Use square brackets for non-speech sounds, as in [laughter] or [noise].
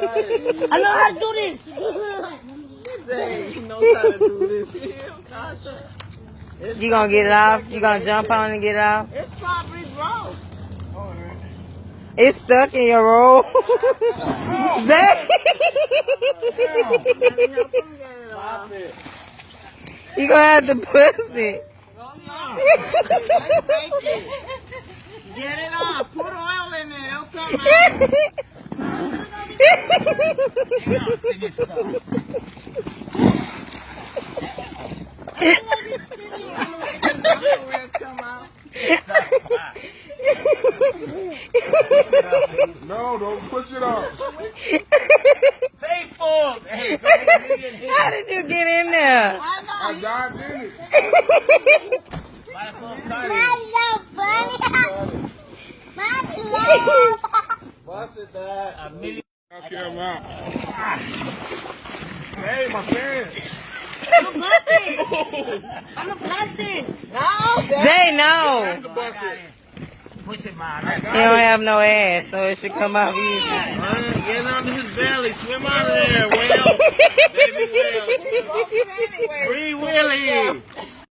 [laughs] I know how to do this. He knows how to do this. Him, [laughs] Tasha. You gonna get it off? You gonna jump on and get it off? It's probably broke. It's stuck in your roll. [laughs] Zay, Pop you gonna have to push it. Get it off. Put oil in there. Don't come out. Come out. No, don't push it off. Faithful. Hey, How did you get in there? I not? dived in it. might as well start it. Bust it, Dad. A million. Knock him out. Hey, my pants. I'm a blessing. No, Dad. Zay, no. The bus it. Push it, man. He don't have no ass, so it should come out easy. Man, Get under his belly. Swim out of there, Will. [laughs] Baby Will. Free Willie.